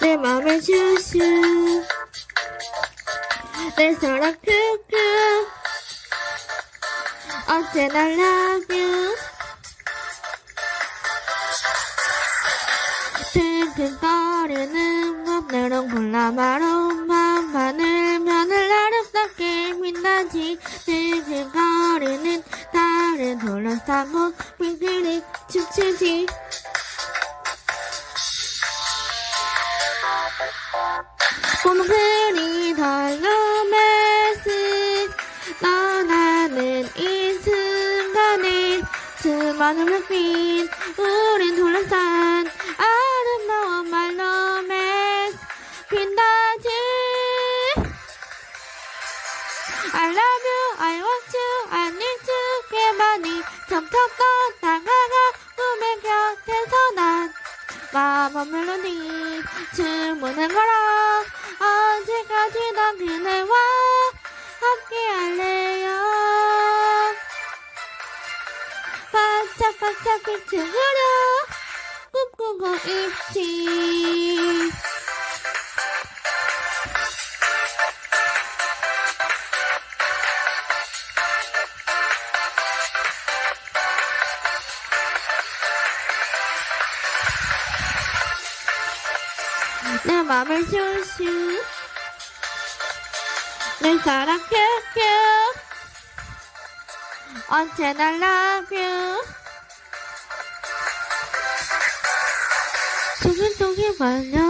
내 맘을 슈슈. 내 사랑 큐큐 언제나 love you 튼튼거리는 맘대로 골라마로 맘만을 면을 아름답게 빛나지? 튼튼거리는 달을 둘러싸고 빙그리 춤추지 봄그리 덜로메스 떠나는 이 순간에 수많은 불빛 우린 둘러싼 아름다운 말로메스 빛나지. I love you, I want 마법 멜로디 주문한 거라 언제까지 난 그대와 함께 할래요. 반짝반짝 빛을 그려 꿈꾸고 있지 내 맘을 슈슈. 내 사랑 큐큐. 언제나 love you? 조금 동이 말려